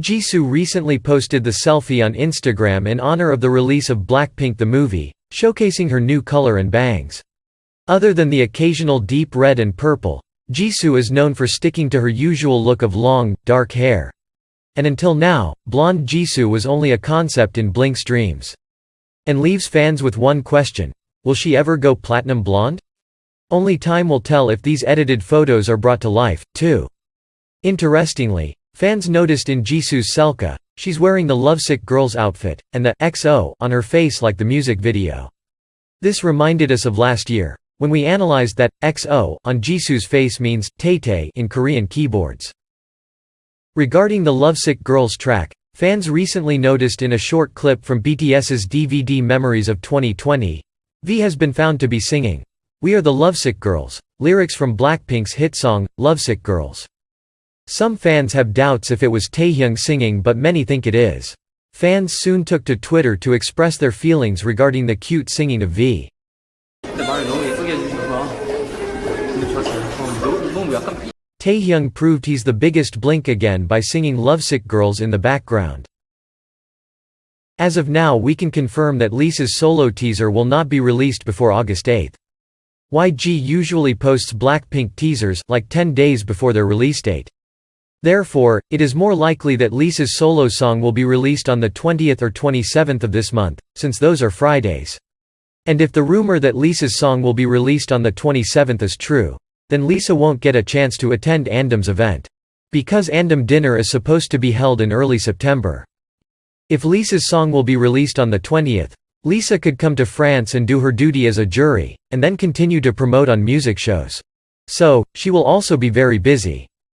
Jisoo recently posted the selfie on Instagram in honor of the release of Blackpink the movie, showcasing her new color and bangs. Other than the occasional deep red and purple, Jisoo is known for sticking to her usual look of long, dark hair. And until now, blonde Jisoo was only a concept in Blink's dreams. And leaves fans with one question, will she ever go platinum blonde? Only time will tell if these edited photos are brought to life, too. Interestingly, fans noticed in Jisoo's selca, she's wearing the Lovesick Girls outfit, and the XO on her face like the music video. This reminded us of last year. When we analyzed that, XO on Jisoo's face means Tae in Korean keyboards. Regarding the Lovesick Girls track, fans recently noticed in a short clip from BTS's DVD Memories of 2020, V has been found to be singing, We Are the Lovesick Girls, lyrics from Blackpink's hit song, Lovesick Girls. Some fans have doubts if it was Taehyung singing but many think it is. Fans soon took to Twitter to express their feelings regarding the cute singing of V. Taehyung proved he's the biggest blink again by singing Lovesick Girls in the background. As of now we can confirm that Lisa's solo teaser will not be released before August 8. YG usually posts Blackpink teasers like 10 days before their release date. Therefore, it is more likely that Lisa's solo song will be released on the 20th or 27th of this month, since those are Fridays. And if the rumor that Lisa's song will be released on the 27th is true, then Lisa won't get a chance to attend Andam's event. Because Andam dinner is supposed to be held in early September. If Lisa's song will be released on the 20th, Lisa could come to France and do her duty as a jury, and then continue to promote on music shows. So, she will also be very busy.